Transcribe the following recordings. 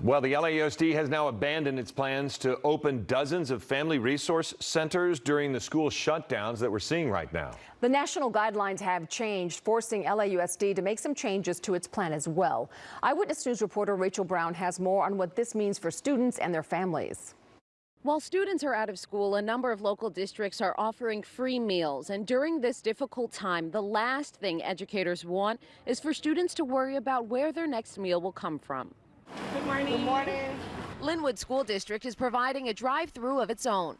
Well, the LAUSD has now abandoned its plans to open dozens of family resource centers during the school shutdowns that we're seeing right now. The national guidelines have changed, forcing LAUSD to make some changes to its plan as well. Eyewitness News reporter Rachel Brown has more on what this means for students and their families. While students are out of school, a number of local districts are offering free meals. And during this difficult time, the last thing educators want is for students to worry about where their next meal will come from. Good morning. Good morning. Lynwood School District is providing a drive-through of its own.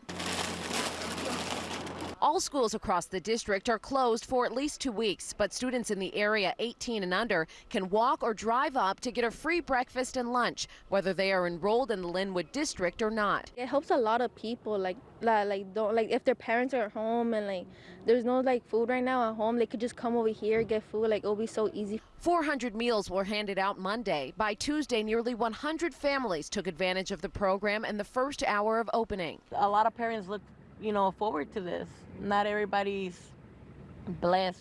All schools across the district are closed for at least two weeks, but students in the area 18 and under can walk or drive up to get a free breakfast and lunch, whether they are enrolled in the Lynwood district or not. It helps a lot of people, like like don't like if their parents are at home and like there's no like food right now at home, they could just come over here get food. Like it'll be so easy. 400 meals were handed out Monday. By Tuesday, nearly 100 families took advantage of the program in the first hour of opening. A lot of parents look you know, forward to this. Not everybody's blessed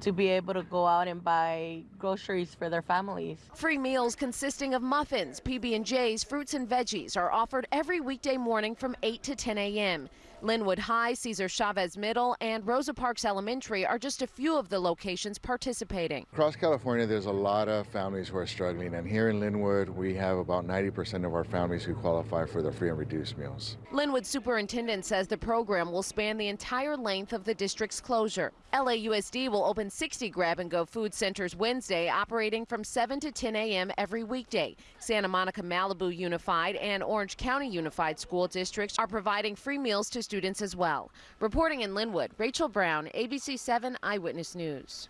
to be able to go out and buy groceries for their families. Free meals consisting of muffins, PB&Js, fruits and veggies are offered every weekday morning from 8 to 10 a.m. Lynwood High, Cesar Chavez Middle, and Rosa Parks Elementary are just a few of the locations participating. Across California, there's a lot of families who are struggling, and here in Lynwood, we have about 90% of our families who qualify for the free and reduced meals. Lynwood Superintendent says the program will span the entire length of the district's closure. LAUSD will open 60 grab and go food centers Wednesday, operating from 7 to 10 a.m. every weekday. Santa Monica Malibu Unified and Orange County Unified School Districts are providing free meals to students as well. Reporting in Lynwood, Rachel Brown, ABC 7 Eyewitness News.